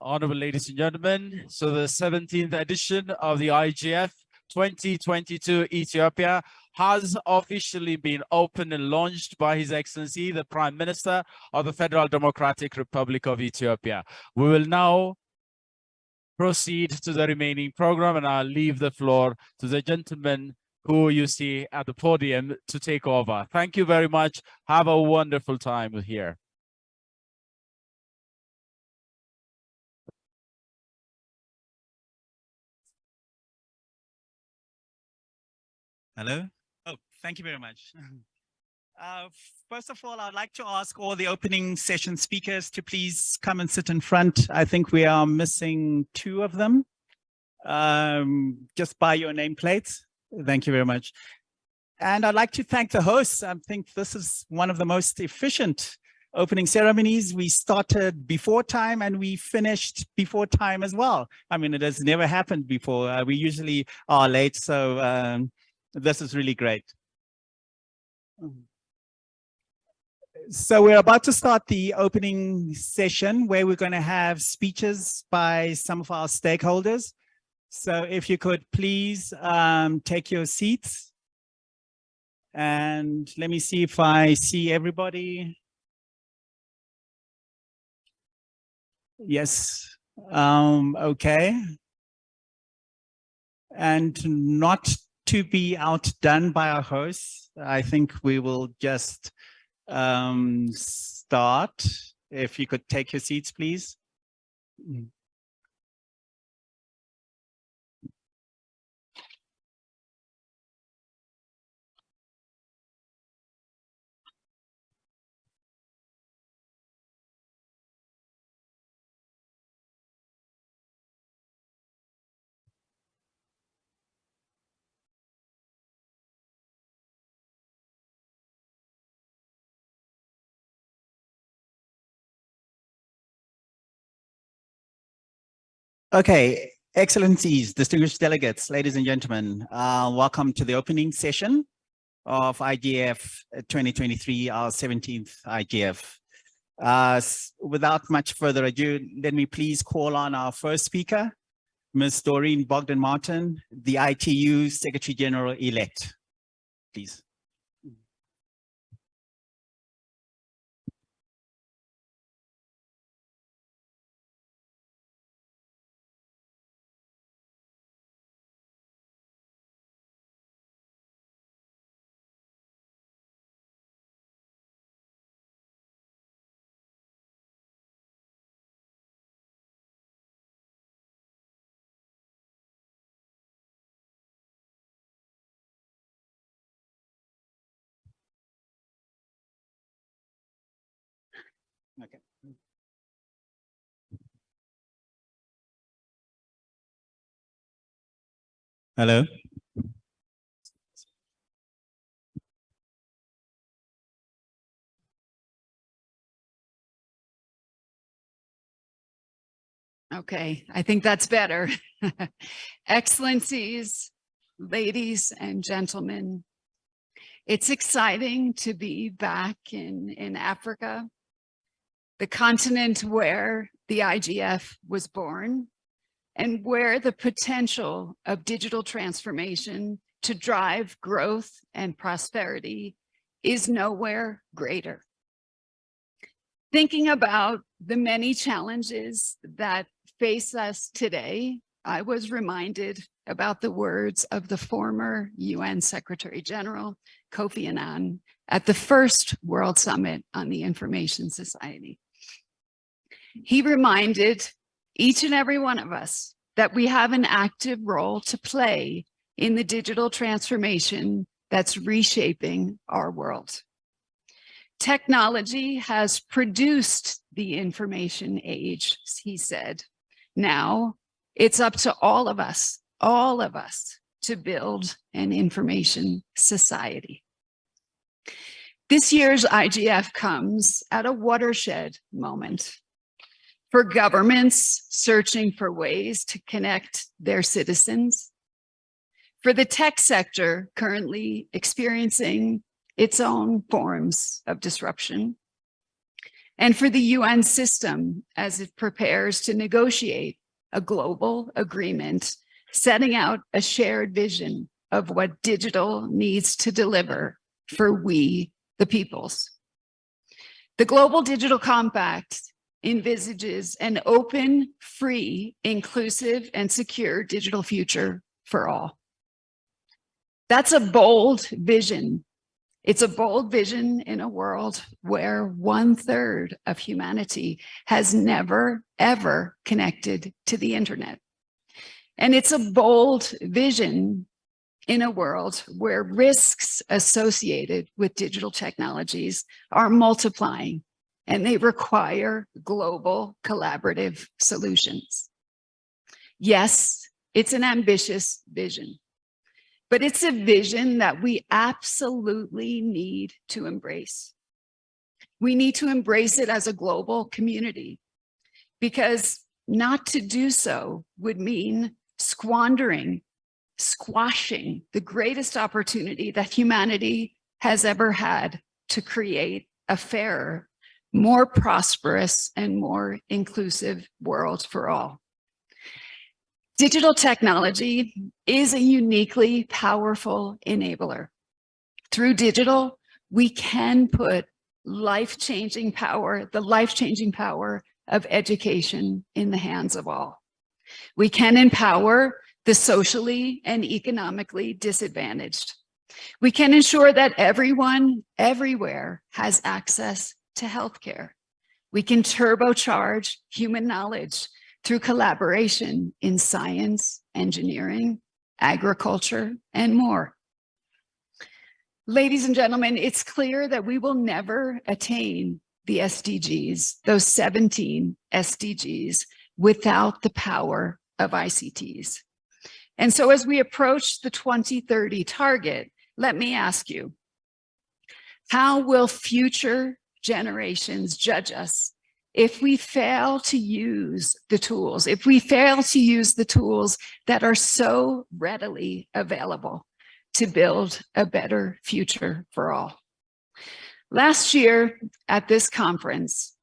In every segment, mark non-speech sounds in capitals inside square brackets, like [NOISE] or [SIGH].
Honorable ladies and gentlemen, so the 17th edition of the IGF 2022 Ethiopia has officially been opened and launched by His Excellency, the Prime Minister of the Federal Democratic Republic of Ethiopia. We will now proceed to the remaining program and I'll leave the floor to the gentleman who you see at the podium to take over. Thank you very much. Have a wonderful time here. Hello? Oh, thank you very much. [LAUGHS] Uh, first of all, I'd like to ask all the opening session speakers to please come and sit in front. I think we are missing two of them. Um, just by your nameplates. Thank you very much. And I'd like to thank the hosts. I think this is one of the most efficient opening ceremonies. We started before time and we finished before time as well. I mean, it has never happened before. Uh, we usually are late, so um, this is really great. So we're about to start the opening session where we're going to have speeches by some of our stakeholders. So if you could please um, take your seats. And let me see if I see everybody. Yes, um, okay. And not to be outdone by our hosts, I think we will just um, start. If you could take your seats, please. Mm. Okay, excellencies, distinguished delegates, ladies and gentlemen, uh, welcome to the opening session of IGF 2023, our 17th IGF. Uh, without much further ado, let me please call on our first speaker, Ms. Doreen Bogdan-Martin, the ITU Secretary General-elect, please. Hello. Okay, I think that's better. [LAUGHS] Excellencies, ladies and gentlemen, it's exciting to be back in, in Africa the continent where the IGF was born and where the potential of digital transformation to drive growth and prosperity is nowhere greater. Thinking about the many challenges that face us today, I was reminded about the words of the former UN Secretary General, Kofi Annan, at the first World Summit on the Information Society. He reminded each and every one of us that we have an active role to play in the digital transformation that's reshaping our world. Technology has produced the information age, he said. Now it's up to all of us, all of us to build an information society. This year's IGF comes at a watershed moment for governments searching for ways to connect their citizens, for the tech sector currently experiencing its own forms of disruption, and for the UN system as it prepares to negotiate a global agreement, setting out a shared vision of what digital needs to deliver for we, the peoples. The Global Digital Compact envisages an open, free, inclusive, and secure digital future for all. That's a bold vision. It's a bold vision in a world where one third of humanity has never, ever connected to the internet. And it's a bold vision in a world where risks associated with digital technologies are multiplying and they require global collaborative solutions. Yes, it's an ambitious vision, but it's a vision that we absolutely need to embrace. We need to embrace it as a global community because not to do so would mean squandering, squashing the greatest opportunity that humanity has ever had to create a fairer more prosperous and more inclusive world for all. Digital technology is a uniquely powerful enabler. Through digital, we can put life-changing power, the life-changing power of education in the hands of all. We can empower the socially and economically disadvantaged. We can ensure that everyone, everywhere has access to healthcare. We can turbocharge human knowledge through collaboration in science, engineering, agriculture, and more. Ladies and gentlemen, it's clear that we will never attain the SDGs, those 17 SDGs, without the power of ICTs. And so as we approach the 2030 target, let me ask you, how will future generations judge us if we fail to use the tools, if we fail to use the tools that are so readily available to build a better future for all. Last year at this conference,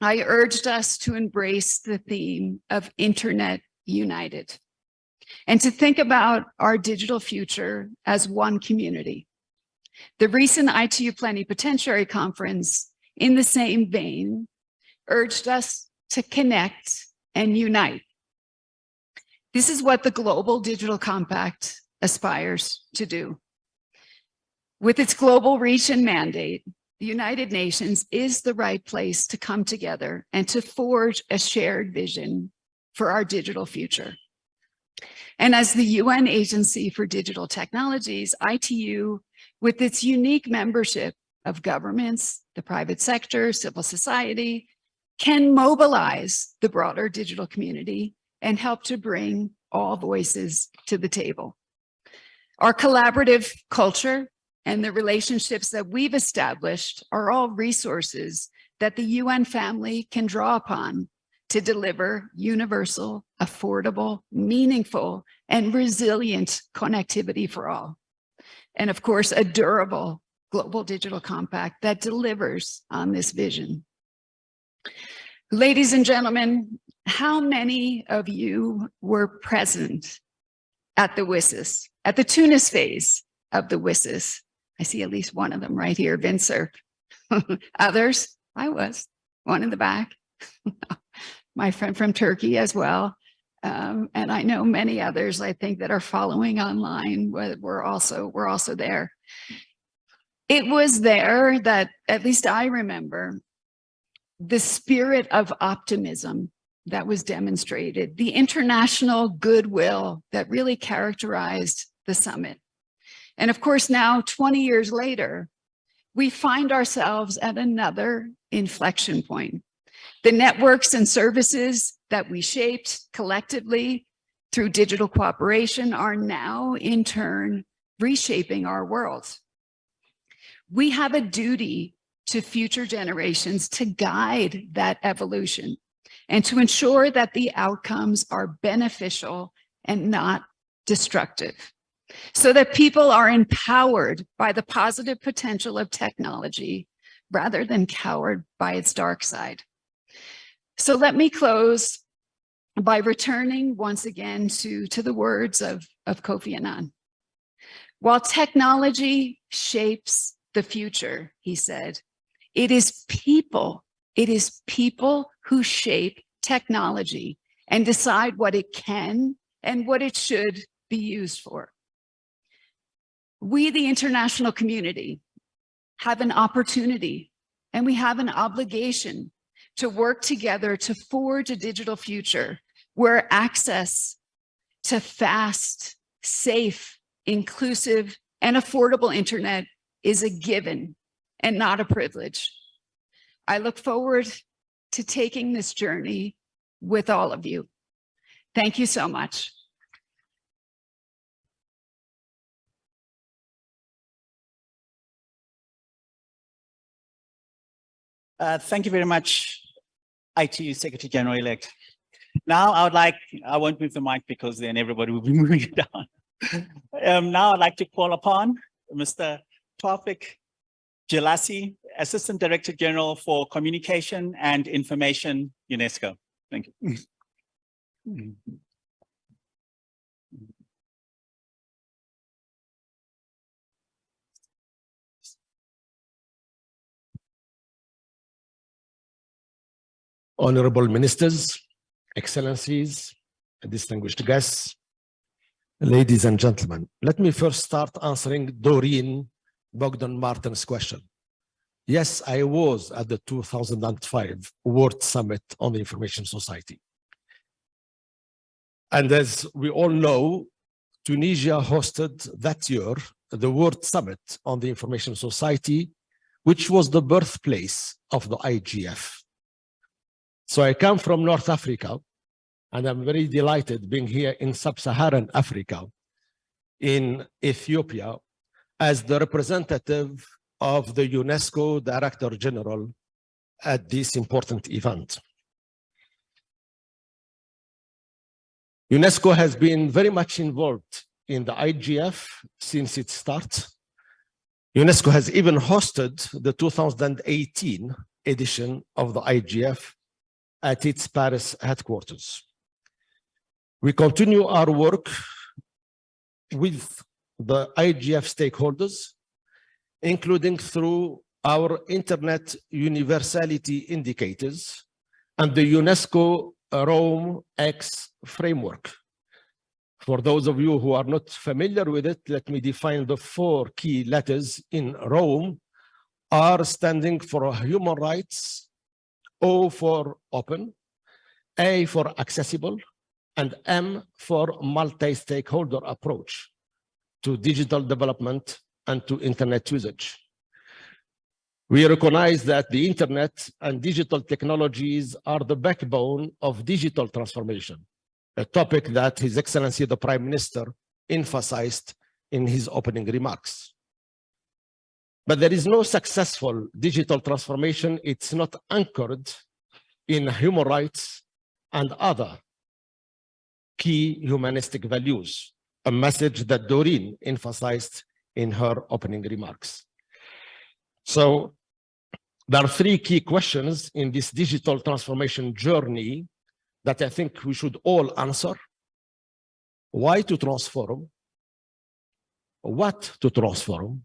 I urged us to embrace the theme of Internet United and to think about our digital future as one community. The recent ITU Plenipotentiary Conference in the same vein, urged us to connect and unite. This is what the Global Digital Compact aspires to do. With its global reach and mandate, the United Nations is the right place to come together and to forge a shared vision for our digital future. And as the UN Agency for Digital Technologies, ITU, with its unique membership of governments, the private sector, civil society, can mobilize the broader digital community and help to bring all voices to the table. Our collaborative culture and the relationships that we've established are all resources that the UN family can draw upon to deliver universal, affordable, meaningful, and resilient connectivity for all. And of course, a durable Global Digital Compact that delivers on this vision. Ladies and gentlemen, how many of you were present at the WSIS, at the Tunis phase of the WSIS? I see at least one of them right here, Vint Cerf. [LAUGHS] Others, I was, one in the back. [LAUGHS] My friend from Turkey as well. Um, and I know many others, I think, that are following online. We're also, we're also there it was there that, at least I remember, the spirit of optimism that was demonstrated, the international goodwill that really characterized the summit. And of course, now 20 years later, we find ourselves at another inflection point. The networks and services that we shaped collectively through digital cooperation are now in turn reshaping our world we have a duty to future generations to guide that evolution and to ensure that the outcomes are beneficial and not destructive so that people are empowered by the positive potential of technology rather than cowered by its dark side. So let me close by returning once again to, to the words of, of Kofi Annan. While technology shapes the future, he said, it is people, it is people who shape technology and decide what it can and what it should be used for. We, the international community, have an opportunity and we have an obligation to work together to forge a digital future where access to fast, safe, inclusive, and affordable internet is a given and not a privilege. I look forward to taking this journey with all of you. Thank you so much. Uh, thank you very much, IT Secretary General-elect. Now I would like, I won't move the mic because then everybody will be [LAUGHS] moving it down. um, now I'd like to call upon Mr. Tawfik Jelassi, Assistant Director General for Communication and Information, UNESCO. Thank you. [LAUGHS] Honorable Ministers, Excellencies, distinguished guests, ladies and gentlemen, let me first start answering Doreen Bogdan Martin's question. Yes, I was at the 2005 World Summit on the Information Society. And as we all know, Tunisia hosted that year the World Summit on the Information Society, which was the birthplace of the IGF. So I come from North Africa, and I'm very delighted being here in sub-Saharan Africa, in Ethiopia, as the representative of the UNESCO Director General at this important event. UNESCO has been very much involved in the IGF since its start. UNESCO has even hosted the 2018 edition of the IGF at its Paris headquarters. We continue our work with the IGF stakeholders, including through our Internet Universality Indicators and the UNESCO Rome X framework. For those of you who are not familiar with it, let me define the four key letters in Rome R standing for human rights, O for open, A for accessible, and M for multi-stakeholder approach to digital development and to internet usage. We recognize that the internet and digital technologies are the backbone of digital transformation, a topic that His Excellency the Prime Minister emphasized in his opening remarks. But there is no successful digital transformation. It's not anchored in human rights and other key humanistic values, a message that Doreen emphasized in her opening remarks. So there are three key questions in this digital transformation journey that I think we should all answer. Why to transform? What to transform?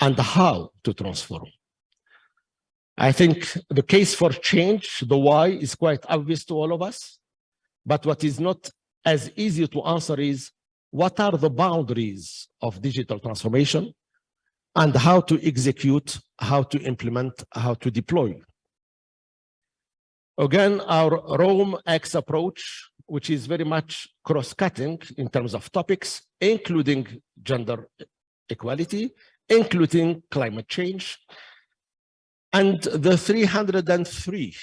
And how to transform. I think the case for change, the why, is quite obvious to all of us. But what is not as easy to answer is what are the boundaries of digital transformation and how to execute, how to implement, how to deploy. Again, our Rome X approach, which is very much cross-cutting in terms of topics, including gender equality, including climate change, and the 303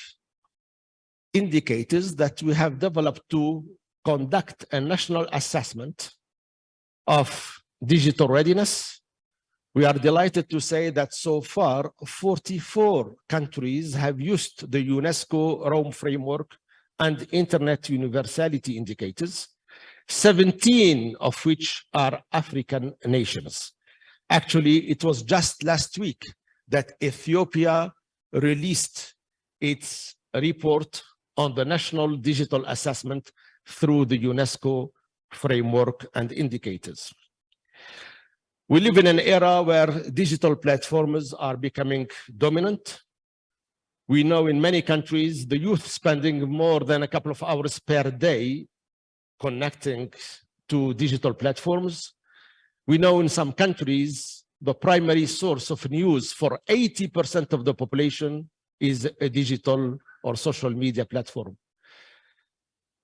indicators that we have developed to conduct a national assessment of digital readiness. We are delighted to say that so far 44 countries have used the UNESCO ROAM framework and internet universality indicators, 17 of which are African nations. Actually, it was just last week that Ethiopia released its report on the National Digital Assessment through the UNESCO framework and indicators. We live in an era where digital platforms are becoming dominant. We know in many countries, the youth spending more than a couple of hours per day connecting to digital platforms. We know in some countries, the primary source of news for 80% of the population is a digital or social media platform.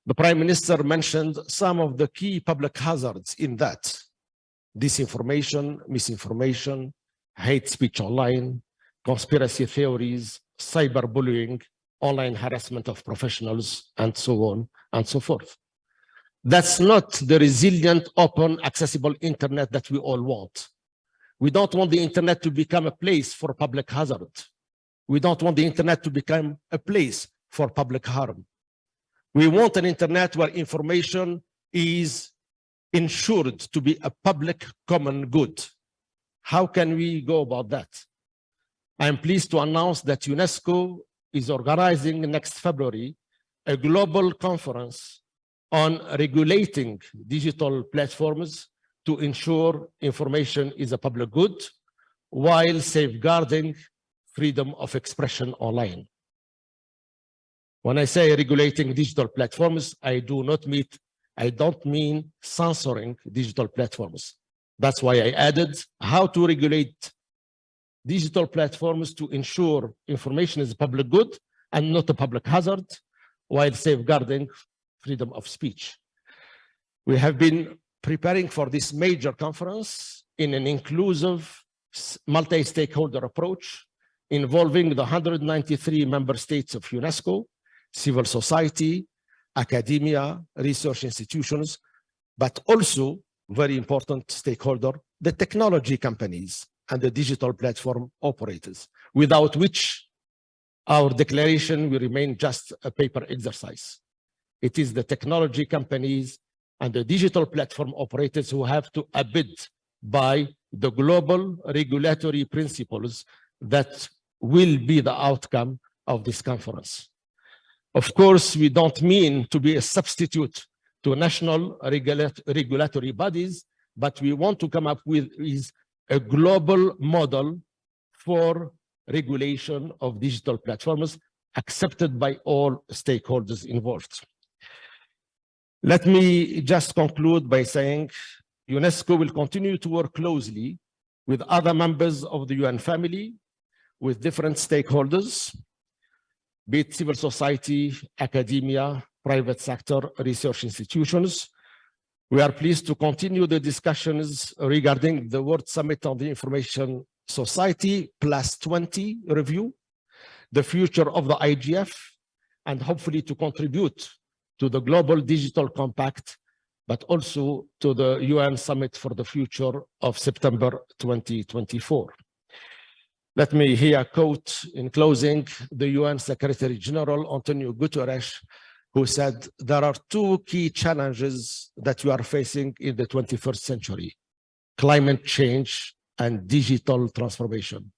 The Prime Minister mentioned some of the key public hazards in that. Disinformation, misinformation, hate speech online, conspiracy theories, cyberbullying, online harassment of professionals, and so on and so forth. That's not the resilient, open, accessible internet that we all want. We don't want the internet to become a place for public hazard. We don't want the internet to become a place for public harm. We want an internet where information is ensured to be a public common good. How can we go about that? I am pleased to announce that UNESCO is organizing next February a global conference on regulating digital platforms to ensure information is a public good while safeguarding freedom of expression online. When I say regulating digital platforms, I do not mean, I don't mean censoring digital platforms. That's why I added how to regulate digital platforms to ensure information is a public good and not a public hazard while safeguarding freedom of speech. We have been preparing for this major conference in an inclusive multi-stakeholder approach involving the 193 member states of UNESCO, civil society, academia, research institutions, but also very important stakeholder, the technology companies and the digital platform operators, without which our declaration will remain just a paper exercise. It is the technology companies and the digital platform operators who have to abide by the global regulatory principles that will be the outcome of this conference. Of course, we don't mean to be a substitute to national regulat regulatory bodies, but we want to come up with is a global model for regulation of digital platforms accepted by all stakeholders involved. Let me just conclude by saying UNESCO will continue to work closely with other members of the UN family, with different stakeholders, be it civil society, academia, private sector, research institutions. We are pleased to continue the discussions regarding the World Summit on the Information Society plus 20 review, the future of the IGF, and hopefully to contribute to the Global Digital Compact, but also to the UN Summit for the Future of September 2024. Let me here quote in closing the UN Secretary General Antonio Guterres, who said, there are two key challenges that we are facing in the 21st century, climate change and digital transformation.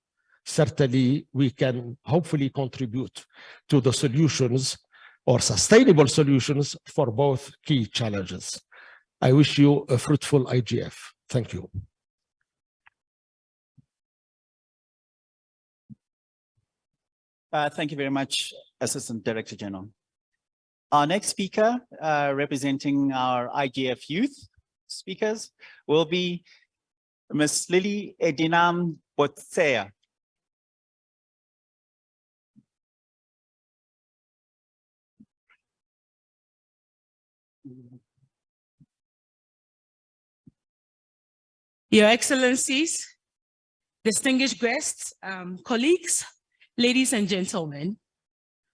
Certainly, we can hopefully contribute to the solutions or sustainable solutions for both key challenges. I wish you a fruitful IGF. Thank you. Uh, thank you very much, Assistant Director General. Our next speaker, uh, representing our IGF youth speakers, will be Ms. Lily Edinam Botsyoe. Your Excellencies, distinguished guests, um, colleagues, Ladies and gentlemen,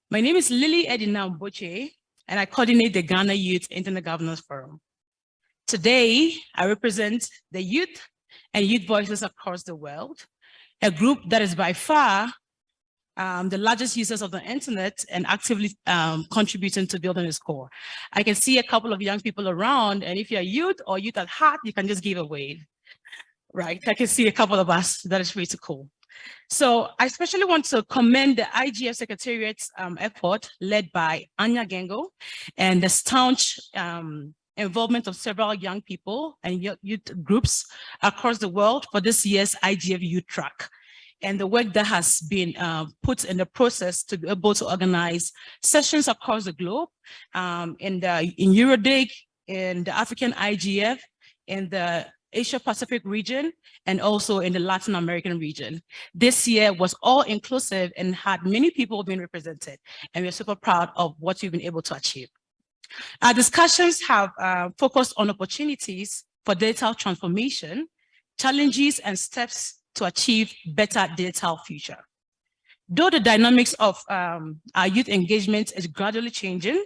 my name is Lily Edinam Botsyoe, and I coordinate the Ghana Youth Internet Governance Forum. Today, I represent the youth and youth voices across the world, a group that is by far um, the largest users of the internet and actively um, contributing to building its core. I can see a couple of young people around, and if you're a youth or youth at heart, you can just give a wave, right? I can see a couple of us, that is pretty cool. So I especially want to commend the IGF Secretariat's um, effort led by Anja Gengo and the staunch um, involvement of several young people and youth groups across the world for this year's IGF Youth Track. And the work that has been uh, put in the process to be able to organize sessions across the globe um, in the in EuroDIG, in the African IGF, in the Asia Pacific region, and also in the Latin American region. This year was all inclusive and had many people being represented, and we're super proud of what we've been able to achieve. Our discussions have uh, focused on opportunities for digital transformation, challenges and steps to achieve better digital future. Though the dynamics of um, our youth engagement is gradually changing,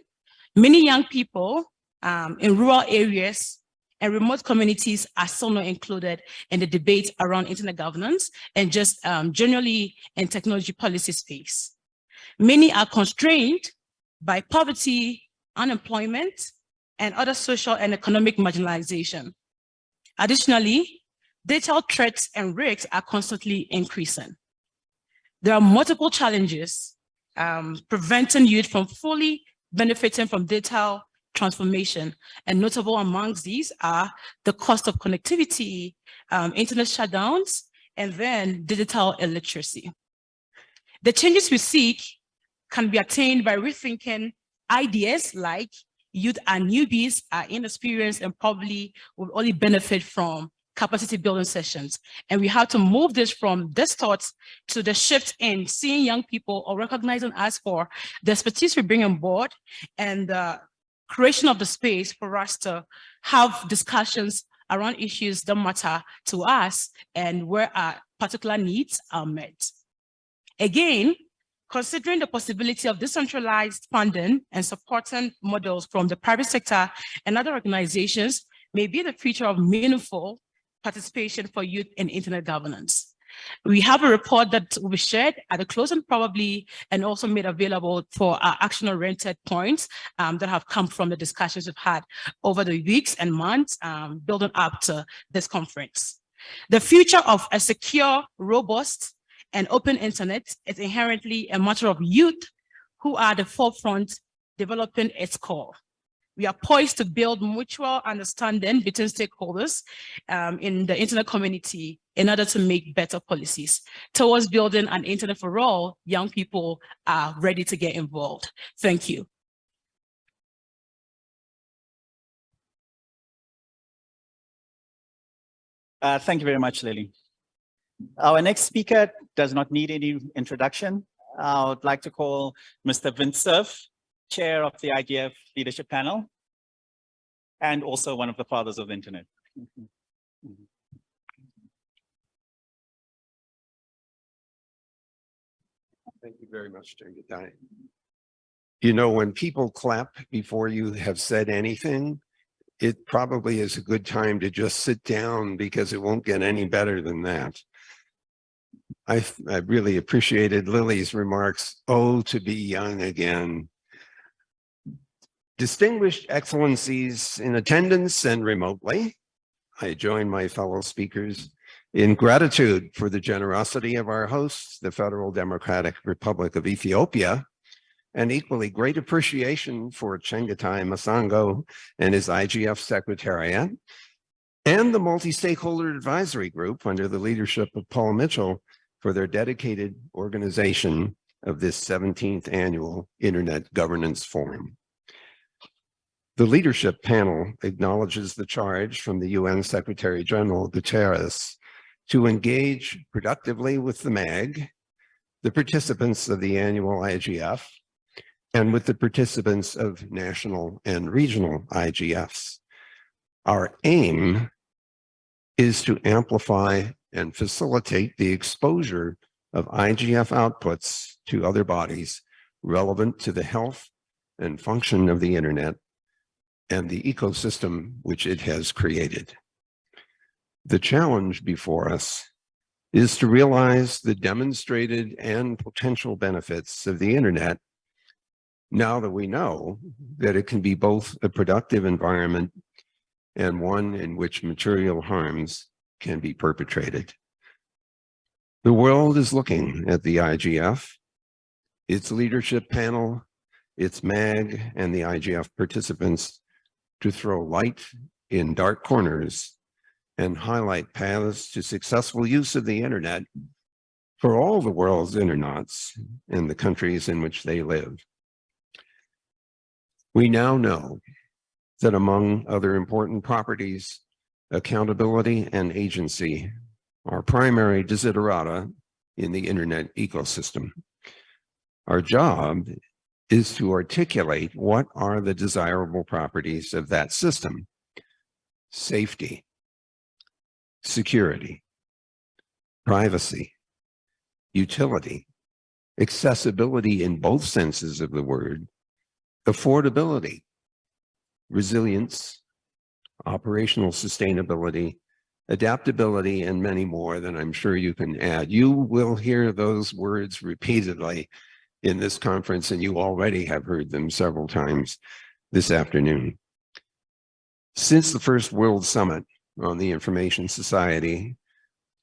many young people um, in rural areas and remote communities are still not included in the debate around internet governance and just um, generally in technology policy space. Many are constrained by poverty, unemployment, and other social and economic marginalization. Additionally, digital threats and risks are constantly increasing. There are multiple challenges um, preventing youth from fully benefiting from digital transformation. And notable amongst these are the cost of connectivity, um, internet shutdowns, and then digital illiteracy. The changes we seek can be attained by rethinking ideas like youth and newbies are inexperienced and probably will only benefit from capacity building sessions. And we have to move this from this thoughts to the shift in seeing young people or recognizing us for the expertise we bring on board and the creation of the space for us to have discussions around issues that matter to us and where our particular needs are met. Again, considering the possibility of decentralized funding and supporting models from the private sector and other organizations may be the future of meaningful participation for youth in internet governance. We have a report that will be shared at the closing probably and also made available for our action-oriented points um, that have come from the discussions we've had over the weeks and months um, building up to this conference. The future of a secure, robust, and open internet is inherently a matter of youth who are at the forefront developing its core. We are poised to build mutual understanding between stakeholders um, in the internet community in order to make better policies. Towards building an internet for all, young people are ready to get involved. Thank you. Uh, thank you very much, Lily. Our next speaker does not need any introduction. I would like to call Mr. Vint Cerf, Chair of the IGF Leadership Panel, and also one of the fathers of the internet. Thank you very much, Chengetai. You know, when people clap before you have said anything, it probably is a good time to just sit down because it won't get any better than that. I, I really appreciated Lily's remarks, oh, to be young again. Distinguished excellencies in attendance and remotely, I join my fellow speakers in gratitude for the generosity of our hosts, the Federal Democratic Republic of Ethiopia, and equally great appreciation for Chengetai Masango and his IGF Secretariat, and the Multi-Stakeholder Advisory Group under the leadership of Paul Mitchell for their dedicated organization of this 17th annual Internet Governance Forum. The leadership panel acknowledges the charge from the UN Secretary General Guterres to engage productively with the MAG, the participants of the annual IGF, and with the participants of national and regional IGFs. Our aim is to amplify and facilitate the exposure of IGF outputs to other bodies relevant to the health and function of the internet and the ecosystem which it has created. The challenge before us is to realize the demonstrated and potential benefits of the internet now that we know that it can be both a productive environment and one in which material harms can be perpetrated. The world is looking at the IGF, its leadership panel, its MAG, and the IGF participants to throw light in dark corners and highlight paths to successful use of the internet for all the world's internauts in the countries in which they live. We now know that among other important properties, accountability and agency are primary desiderata in the internet ecosystem. Our job is to articulate what are the desirable properties of that system. Safety, security, privacy, utility, accessibility in both senses of the word, affordability, resilience, operational sustainability, adaptability, and many more that I'm sure you can add. You will hear those words repeatedly in this conference, and you already have heard them several times this afternoon. Since the first World Summit on the Information Society,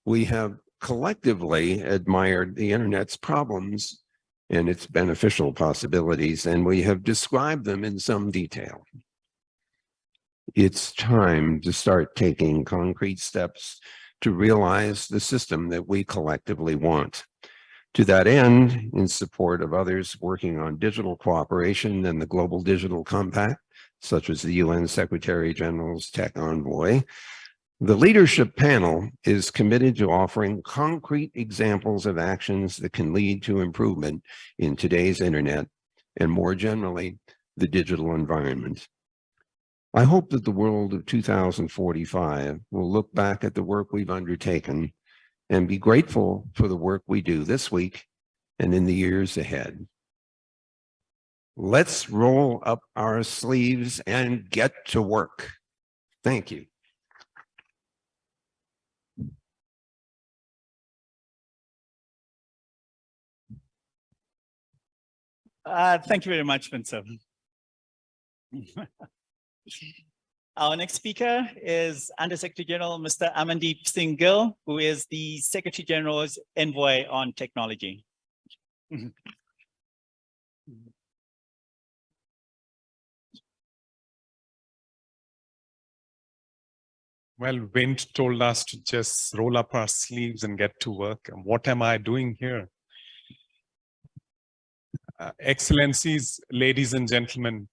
we have collectively admired the internet's problems and its beneficial possibilities, and we have described them in some detail. It's time to start taking concrete steps to realize the system that we collectively want. To that end, in support of others working on digital cooperation and the Global Digital Compact, such as the UN Secretary General's Tech Envoy, the leadership panel is committed to offering concrete examples of actions that can lead to improvement in today's internet and more generally, the digital environment. I hope that the world of 2045 will look back at the work we've undertaken and be grateful for the work we do this week and in the years ahead. Let's roll up our sleeves and get to work. Thank you. Uh, thank you very much, Vint Cerf. [LAUGHS] Our next speaker is Under Secretary General, Mr. Amandeep Singh Gill, who is the Secretary General's Envoy on Technology. Well, Vint told us to just roll up our sleeves and get to work. And what am I doing here? Uh, Excellencies, ladies and gentlemen,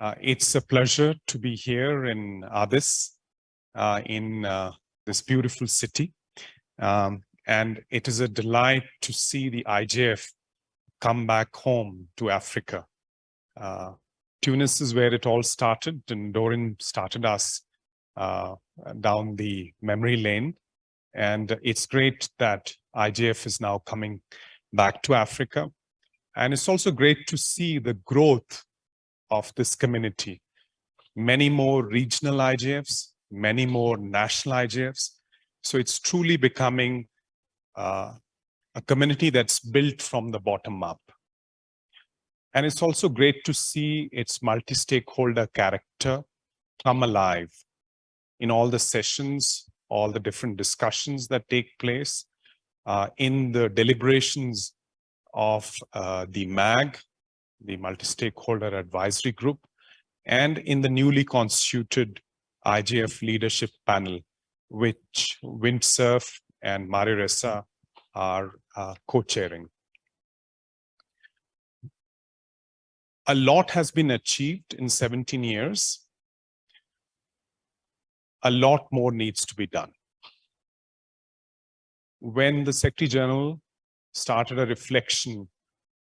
uh, it's a pleasure to be here in Addis, uh, in uh, this beautiful city. Um, and it is a delight to see the IGF come back home to Africa. Uh, Tunis is where it all started and Doreen started us uh, down the memory lane. And it's great that IGF is now coming back to Africa. And it's also great to see the growth of this community. Many more regional IGFs, many more national IGFs. So it's truly becoming uh, a community that's built from the bottom up. And it's also great to see its multi-stakeholder character come alive in all the sessions, all the different discussions that take place, uh, in the deliberations of uh, the MAG, the multi-stakeholder advisory group, and in the newly constituted IGF leadership panel, which Vint Cerf and Maria Ressa are uh, co-chairing. A lot has been achieved in 17 years. A lot more needs to be done. When the Secretary General started a reflection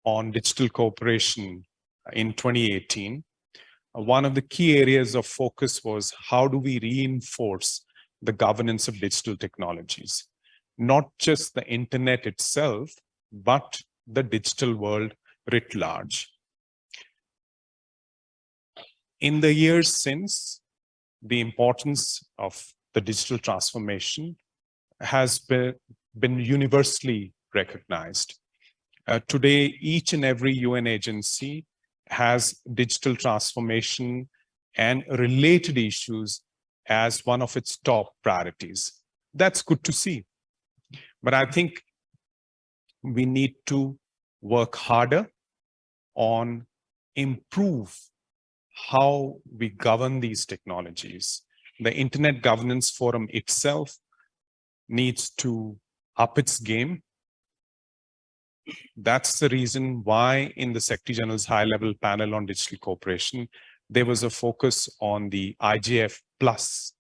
on digital cooperation in 2018. Uh, one of the key areas of focus was how do we reinforce the governance of digital technologies, not just the internet itself, but the digital world writ large. In the years since, the importance of the digital transformation has been, been universally recognized. Uh, today, each and every UN agency has digital transformation and related issues as one of its top priorities. That's good to see. But I think we need to work harder on improve how we govern these technologies. The Internet Governance Forum itself needs to up its game. That's the reason why in the Secretary General's high level panel on digital cooperation, there was a focus on the IGF plus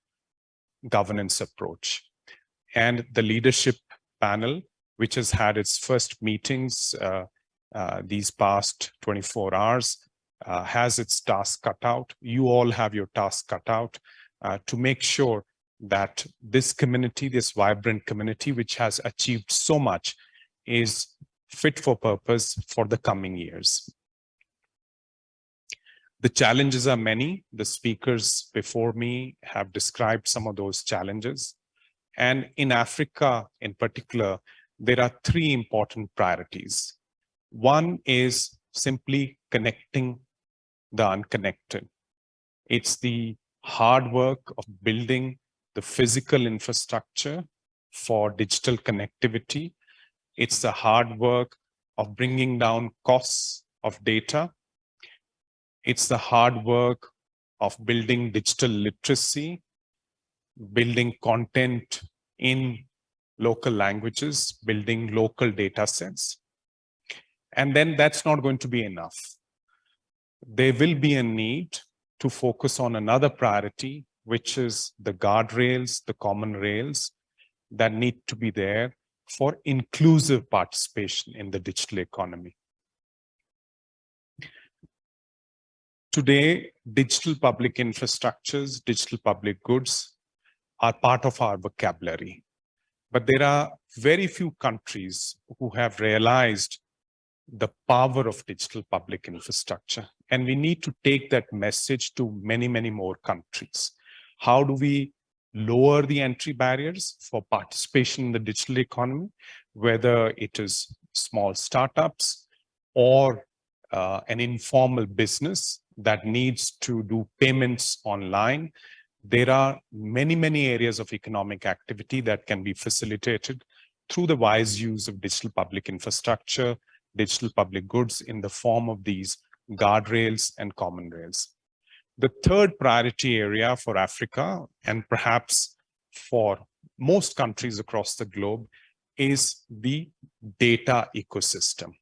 governance approach. And the leadership panel, which has had its first meetings uh, uh, these past 24 hours, uh, has its task cut out. You all have your task cut out uh, to make sure that this community, this vibrant community, which has achieved so much, is fit for purpose for the coming years. The challenges are many. The speakers before me have described some of those challenges. And in Africa in particular, there are three important priorities. One is simply connecting the unconnected. It's the hard work of building the physical infrastructure for digital connectivity. It's the hard work of bringing down costs of data. It's the hard work of building digital literacy, building content in local languages, building local data sets. And then that's not going to be enough. There will be a need to focus on another priority, which is the guardrails, the common rails that need to be there for inclusive participation in the digital economy. Today, digital public infrastructures, digital public goods are part of our vocabulary. But there are very few countries who have realized the power of digital public infrastructure. And we need to take that message to many, many more countries. How do we lower the entry barriers for participation in the digital economy, whether it is small startups or uh, an informal business that needs to do payments online. There are many, many areas of economic activity that can be facilitated through the wise use of digital public infrastructure, digital public goods in the form of these guardrails and common rails. The third priority area for Africa and perhaps for most countries across the globe is the data ecosystem.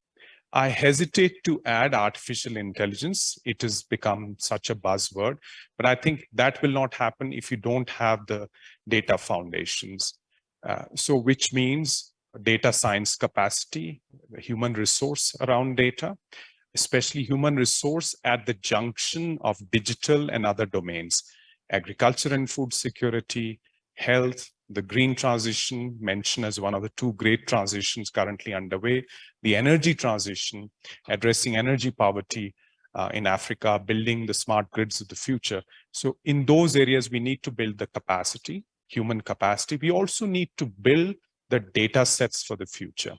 I hesitate to add artificial intelligence. It has become such a buzzword, but I think that will not happen if you don't have the data foundations. Uh, so which means data science capacity, human resource around data, especially human resource at the junction of digital and other domains, agriculture and food security, health, the green transition mentioned as one of the two great transitions currently underway, the energy transition, addressing energy poverty uh, in Africa, building the smart grids of the future. So in those areas, we need to build the capacity, human capacity. We also need to build the data sets for the future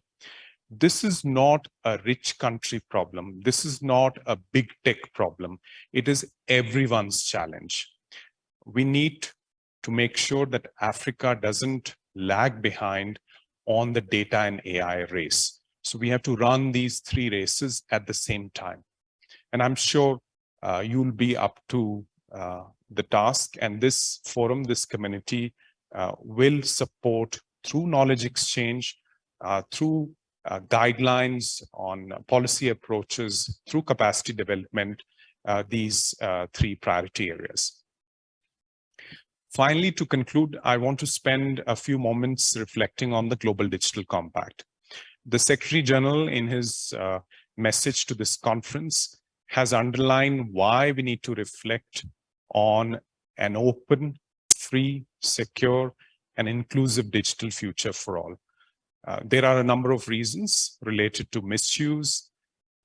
this is not a rich country problem. This is not a big tech problem. It is everyone's challenge. We need to make sure that Africa doesn't lag behind on the data and AI race. So we have to run these three races at the same time. And I'm sure uh, you'll be up to uh, the task and this forum, this community uh, will support through knowledge exchange, uh, through uh, guidelines on policy approaches through capacity development, uh, these uh, three priority areas. Finally, to conclude, I want to spend a few moments reflecting on the Global Digital Compact. The Secretary General in his uh, message to this conference has underlined why we need to reflect on an open, free, secure, and inclusive digital future for all. Uh, there are a number of reasons related to misuse,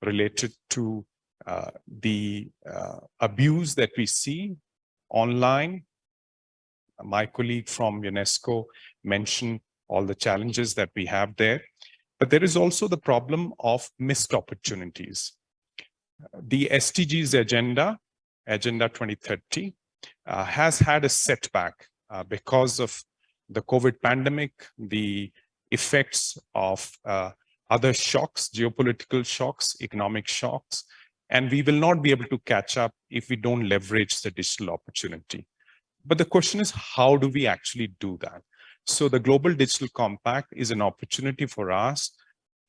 related to uh, the uh, abuse that we see online. My colleague from UNESCO mentioned all the challenges that we have there. But there is also the problem of missed opportunities. The SDGs agenda, Agenda 2030, uh, has had a setback uh, because of the COVID pandemic, the effects of uh, other shocks, geopolitical shocks, economic shocks, and we will not be able to catch up if we don't leverage the digital opportunity. But the question is, how do we actually do that? So the Global Digital Compact is an opportunity for us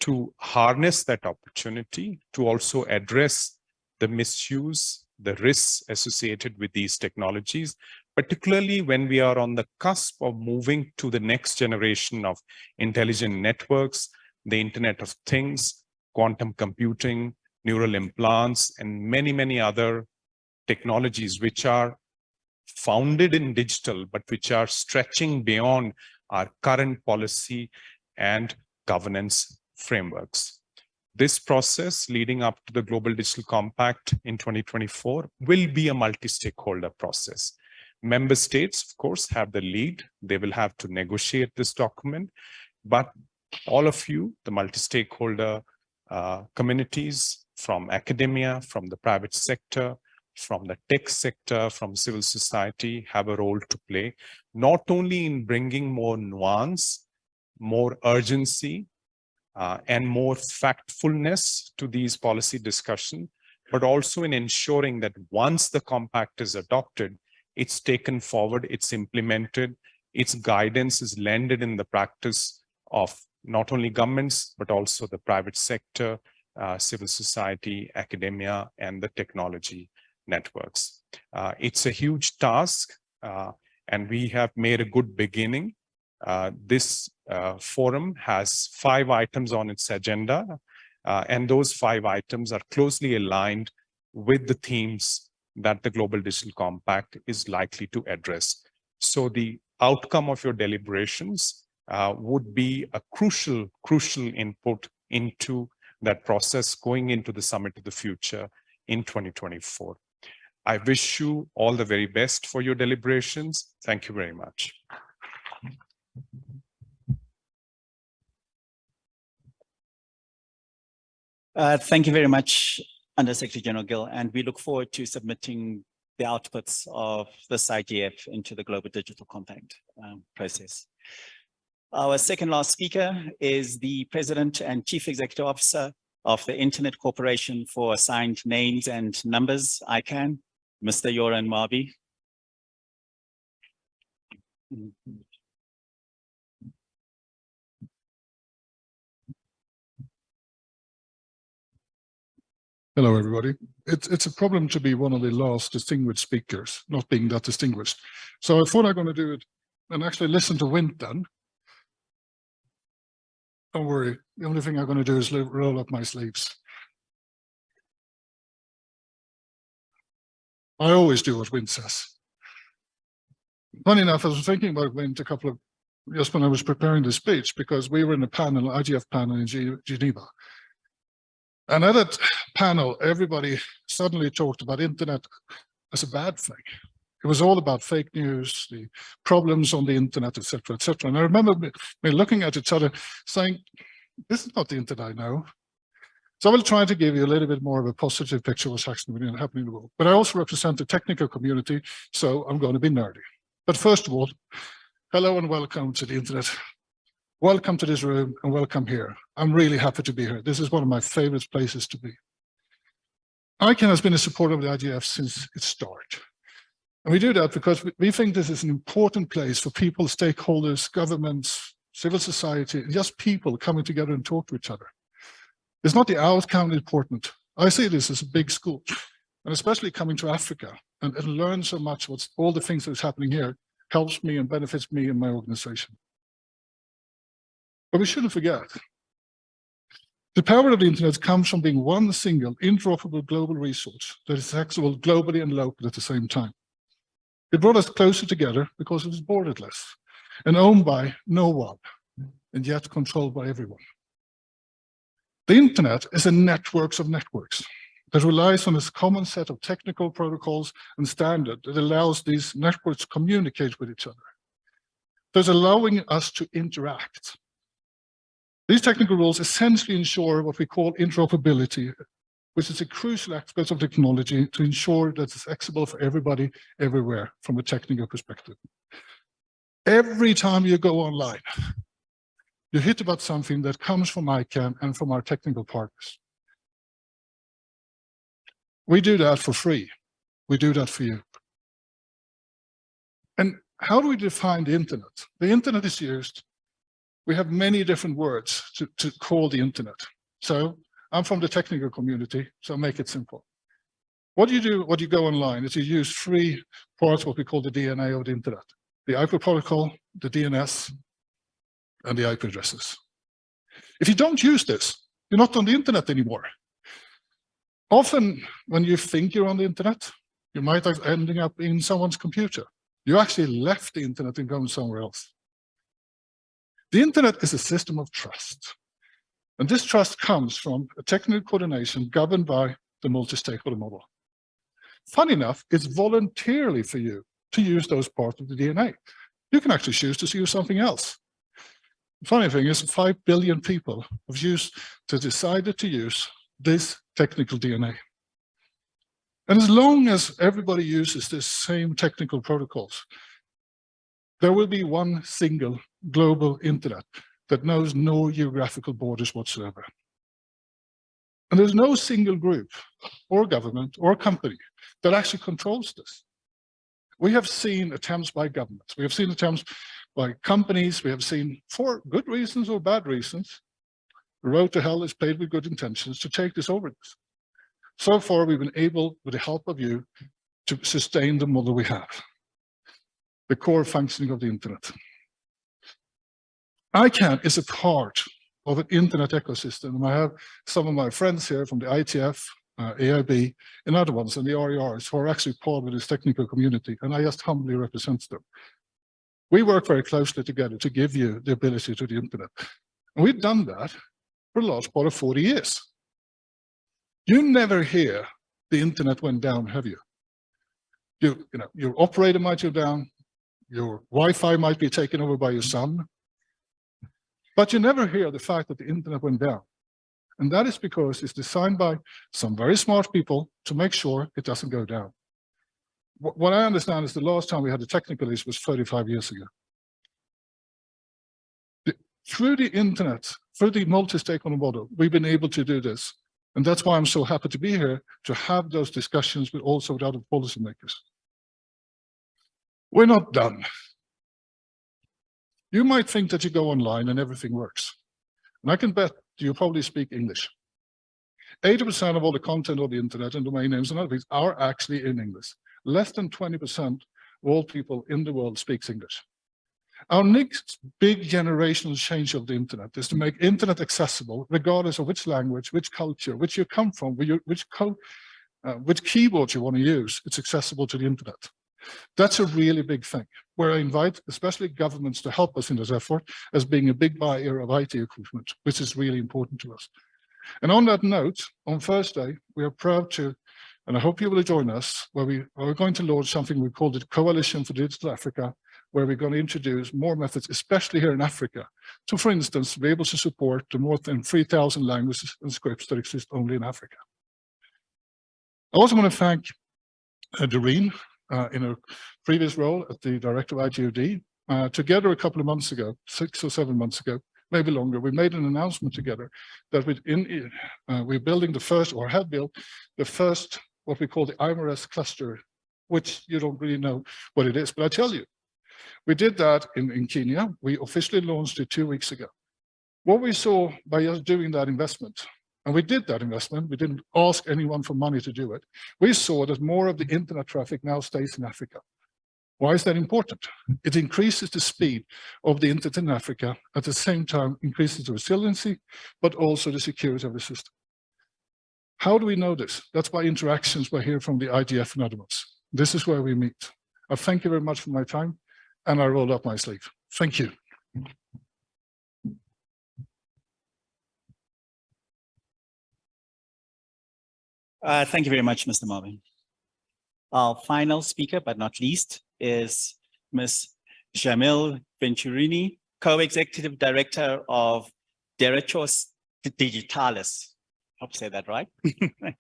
to harness that opportunity to also address the misuse, the risks associated with these technologies, particularly when we are on the cusp of moving to the next generation of intelligent networks, the Internet of Things, quantum computing, neural implants, and many, many other technologies which are founded in digital, but which are stretching beyond our current policy and governance frameworks. This process leading up to the Global Digital Compact in 2024 will be a multi-stakeholder process. Member states, of course, have the lead. They will have to negotiate this document, but all of you, the multi-stakeholder uh, communities from academia, from the private sector, from the tech sector, from civil society have a role to play, not only in bringing more nuance, more urgency, uh, and more factfulness to these policy discussion, but also in ensuring that once the compact is adopted, it's taken forward, it's implemented, its guidance is landed in the practice of not only governments, but also the private sector, uh, civil society, academia, and the technology networks. Uh, it's a huge task, uh, and we have made a good beginning. Uh, this uh, forum has five items on its agenda, uh, and those five items are closely aligned with the themes that the Global Digital Compact is likely to address. So the outcome of your deliberations uh, would be a crucial, crucial input into that process going into the Summit of the Future in 2024. I wish you all the very best for your deliberations. Thank you very much. Uh, thank you very much, Under Secretary General Gill, and we look forward to submitting the outputs of this IGF into the Global Digital Compact um, process. Our second last speaker is the President and Chief Executive Officer of the Internet Corporation for Assigned Names and Numbers, ICANN, Mr. Göran Marby. Hello, everybody. It's, it's a problem to be one of the last distinguished speakers, not being that distinguished. So I thought I'm going to do it and actually listen to Vint then. Don't worry. The only thing I'm going to do is roll up my sleeves. I always do what Vint says. Funny enough, I was thinking about Vint a couple of, just when I was preparing the speech, because we were in a panel, IGF panel in Geneva. And at that panel, everybody suddenly talked about internet as a bad thing. It was all about fake news, the problems on the internet, etc., etc. And I remember me, me looking at each other saying, this is not the internet I know. So I will try to give you a little bit more of a positive picture of what's actually happening in the world. But I also represent the technical community, so I'm going to be nerdy. But first of all, hello and welcome to the internet. Welcome to this room and welcome here. I'm really happy to be here. This is one of my favorite places to be. ICANN has been a supporter of the IGF since its start. And we do that because we think this is an important place for people, stakeholders, governments, civil society, just people coming together and talk to each other. It's not the outcome important. I see this as a big school, and especially coming to Africa and, and learn so much what's all the things that's happening here helps me and benefits me and my organization. But we shouldn't forget, the power of the internet comes from being one single interoperable global resource that is accessible globally and locally at the same time. It brought us closer together because it was borderless and owned by no one, and yet controlled by everyone. The internet is a network of networks that relies on this common set of technical protocols and standards that allows these networks to communicate with each other. Thus allowing us to interact. These technical rules essentially ensure what we call interoperability, which is a crucial aspect of technology to ensure that it's accessible for everybody everywhere from a technical perspective. Every time you go online, you hit about something that comes from ICANN and from our technical partners. We do that for free. We do that for you. And how do we define the internet? The internet is used. We have many different words to, to call the internet. So I'm from the technical community, so make it simple. What do you do, what you go online is you use three parts, what we call the DNA of the internet. The IP protocol, the DNS, and the IP addresses. If you don't use this, you're not on the internet anymore. Often when you think you're on the internet, you might ending up in someone's computer. You actually left the internet and gone somewhere else. The internet is a system of trust. And this trust comes from a technical coordination governed by the multi-stakeholder model. Funny enough, it's voluntarily for you to use those parts of the DNA. You can actually choose to use something else. The funny thing is 5 billion people have used to decided to use this technical DNA. And as long as everybody uses the same technical protocols, there will be one single global internet that knows no geographical borders whatsoever. And there's no single group or government or company that actually controls this. We have seen attempts by governments, we have seen attempts by companies, we have seen for good reasons or bad reasons, the road to hell is paved with good intentions to take this over this. So far, we've been able, with the help of you, to sustain the model we have, the core functioning of the internet. ICANN is a part of an internet ecosystem. And I have some of my friends here from the IETF, uh, AIB, and other ones, and the RIRs who are actually part of this technical community, and I just humbly represent them. We work very closely together to give you the ability to the internet. And we've done that for the last part of 40 years. You never hear the internet went down, have you? You, you know, your operator might go down, your Wi-Fi might be taken over by your son, but you never hear the fact that the internet went down. And that is because it's designed by some very smart people to make sure it doesn't go down. What I understand is the last time we had a technical issue was 35 years ago. The, through the internet, through the multi-stakeholder model, we've been able to do this. And that's why I'm so happy to be here to have those discussions with also with other policymakers. We're not done. You might think that you go online and everything works. And I can bet you probably speak English. 80% of all the content on the internet and domain names and other things are actually in English. Less than 20% of all people in the world speaks English. Our next big generational change of the internet is to make internet accessible, regardless of which language, which culture, which you come from, which, code, uh, which keyboard you want to use, it's accessible to the internet. That's a really big thing, where I invite especially governments to help us in this effort as being a big buyer of IT equipment, which is really important to us. And on that note, on Thursday, we are proud to, and I hope you will join us, where we are going to launch something we call the Coalition for Digital Africa, where we're going to introduce more methods, especially here in Africa, to, for instance, be able to support the more than 3,000 languages and scripts that exist only in Africa. I also want to thank uh, Doreen uh, in a previous role at the director of IGOD. Uh, together a couple of months ago, six or seven months ago, maybe longer, we made an announcement together that in, uh, we're building the first, or have built, the first, what we call the IMRS cluster, which you don't really know what it is, but I tell you, we did that in, in Kenya. We officially launched it two weeks ago. What we saw by us doing that investment and we did that investment. We didn't ask anyone for money to do it. We saw that more of the internet traffic now stays in Africa. Why is that important? It increases the speed of the internet in Africa, at the same time increases the resiliency, but also the security of the system. How do we know this? That's by interactions we hear from the IGF and others. This is where we meet. I thank you very much for my time, and I roll up my sleeve. Thank you. Uh, thank you very much, Mr. Marvin. Our final speaker, but not least, is Ms. Jamil Venturini, Co-Executive Director of Derechos Digitales. Hope I say that right. [LAUGHS]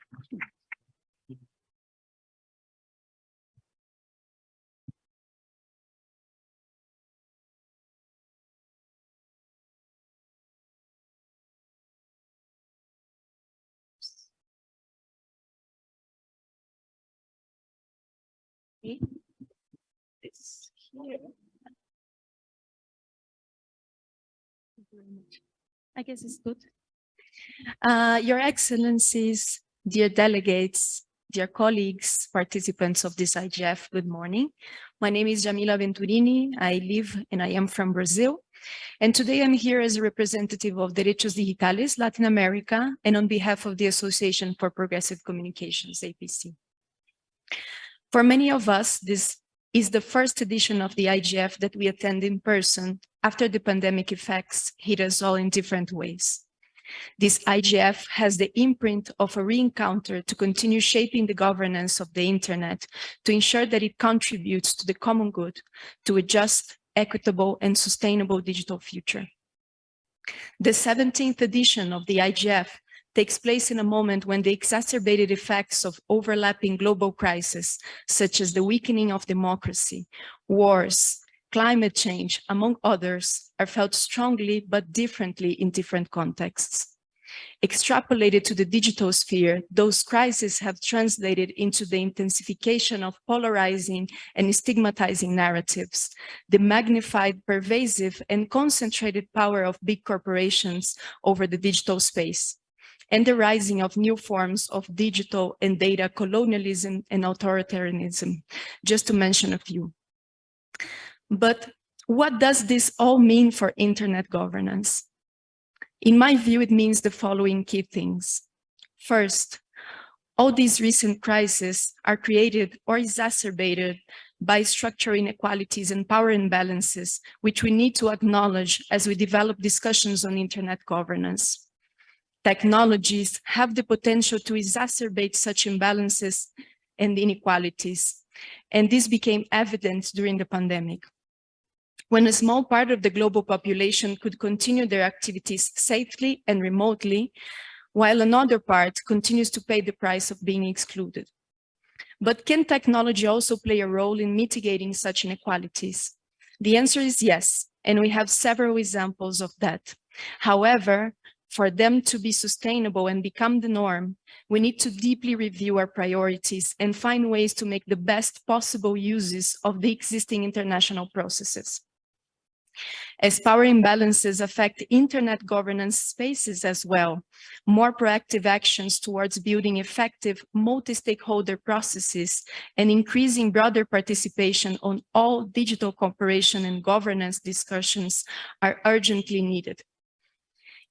This here. Thank you very much. I guess it's good. Uh, Your Excellencies, dear delegates, dear colleagues, participants of this IGF, good morning. My name is Jamila Venturini. I live and I am from Brazil. And today I'm here as a representative of Derechos Digitales Latin America and on behalf of the Association for Progressive Communications, APC. For many of us, this is the first edition of the IGF that we attend in person after the pandemic effects hit us all in different ways. This IGF has the imprint of a re-encounter to continue shaping the governance of the internet to ensure that it contributes to the common good, to a just, equitable and sustainable digital future. The 17th edition of the IGF takes place in a moment when the exacerbated effects of overlapping global crises, such as the weakening of democracy, wars, climate change, among others, are felt strongly but differently in different contexts. Extrapolated to the digital sphere, those crises have translated into the intensification of polarizing and stigmatizing narratives, the magnified, pervasive, and concentrated power of big corporations over the digital space, and the rising of new forms of digital and data colonialism and authoritarianism, just to mention a few. But what does this all mean for internet governance? In my view, it means the following key things. First, all these recent crises are created or exacerbated by structural inequalities and power imbalances, which we need to acknowledge as we develop discussions on internet governance. Technologies have the potential to exacerbate such imbalances and inequalities, and this became evident during the pandemic when a small part of the global population could continue their activities safely and remotely, while another part continues to pay the price of being excluded. But can technology also play a role in mitigating such inequalities? The answer is yes, and we have several examples of that. However, for them to be sustainable and become the norm, we need to deeply review our priorities and find ways to make the best possible uses of the existing international processes. As power imbalances affect internet governance spaces as well, more proactive actions towards building effective multi-stakeholder processes and increasing broader participation on all digital cooperation and governance discussions are urgently needed.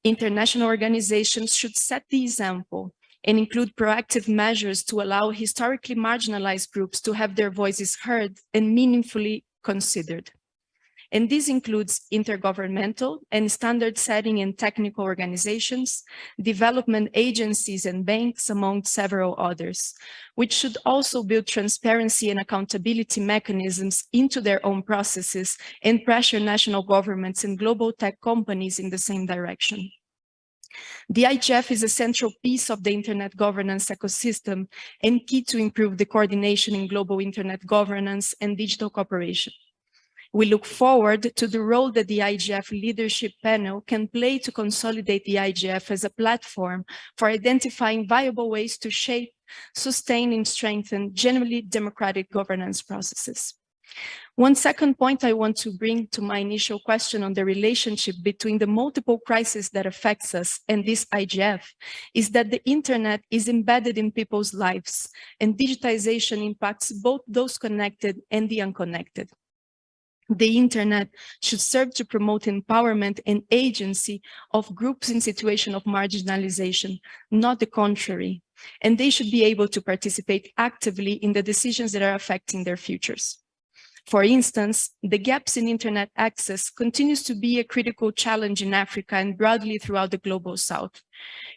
International organizations should set the example and include proactive measures to allow historically marginalized groups to have their voices heard and meaningfully considered. And this includes intergovernmental and standard setting and technical organizations, development agencies and banks, among several others, which should also build transparency and accountability mechanisms into their own processes and pressure national governments and global tech companies in the same direction. The IGF is a central piece of the internet governance ecosystem and key to improve the coordination in global internet governance and digital cooperation. We look forward to the role that the IGF leadership panel can play to consolidate the IGF as a platform for identifying viable ways to shape, sustain and strengthen generally democratic governance processes. One second point I want to bring to my initial question on the relationship between the multiple crises that affects us and this IGF is that the internet is embedded in people's lives and digitization impacts both those connected and the unconnected the internet should serve to promote empowerment and agency of groups in situation of marginalization, not the contrary. And they should be able to participate actively in the decisions that are affecting their futures. For instance, the gaps in internet access continues to be a critical challenge in Africa and broadly throughout the global south.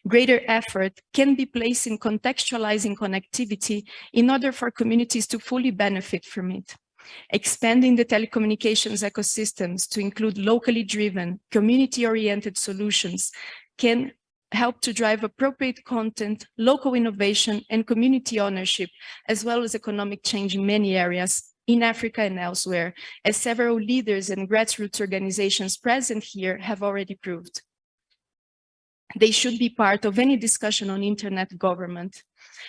Greater effort can be placed in contextualizing connectivity in order for communities to fully benefit from it. Expanding the telecommunications ecosystems to include locally driven, community-oriented solutions can help to drive appropriate content, local innovation, and community ownership, as well as economic change in many areas in Africa and elsewhere, as several leaders and grassroots organizations present here have already proved. They should be part of any discussion on internet government.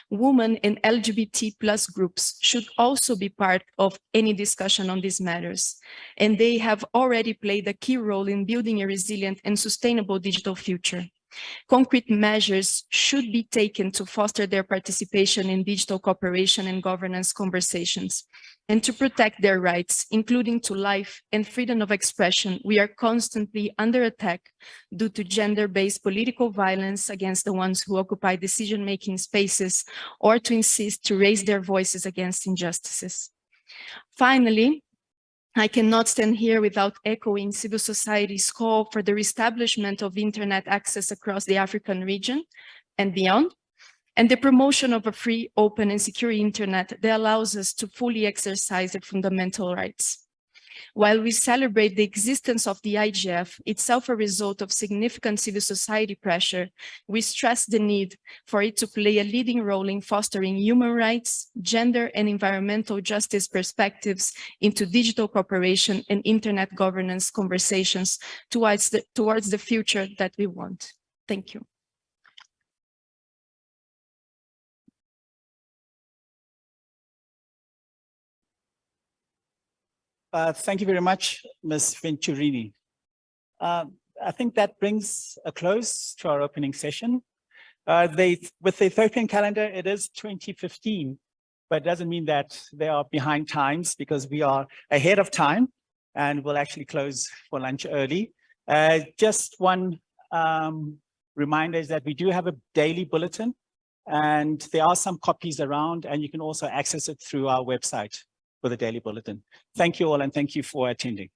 Women and LGBT plus groups should also be part of any discussion on these matters. And they have already played a key role in building a resilient and sustainable digital future. Concrete measures should be taken to foster their participation in digital cooperation and governance conversations and to protect their rights, including to life and freedom of expression. We are constantly under attack due to gender-based political violence against the ones who occupy decision-making spaces or to insist to raise their voices against injustices. Finally, I cannot stand here without echoing civil society's call for the reestablishment of internet access across the African region and beyond, and the promotion of a free, open and secure internet that allows us to fully exercise their fundamental rights. While we celebrate the existence of the IGF, itself a result of significant civil society pressure, we stress the need for it to play a leading role in fostering human rights, gender and environmental justice perspectives into digital cooperation and internet governance conversations towards the, towards the future that we want. Thank you. Uh, thank you very much, Ms. Venturini. Uh, I think that brings a close to our opening session. Uh, they, with the Ethiopian calendar, it is 2015, but it doesn't mean that they are behind times because we are ahead of time and we'll actually close for lunch early. Uh, just one um, reminder is that we do have a daily bulletin and there are some copies around and you can also access it through our website for the daily bulletin. Thank you all and thank you for attending.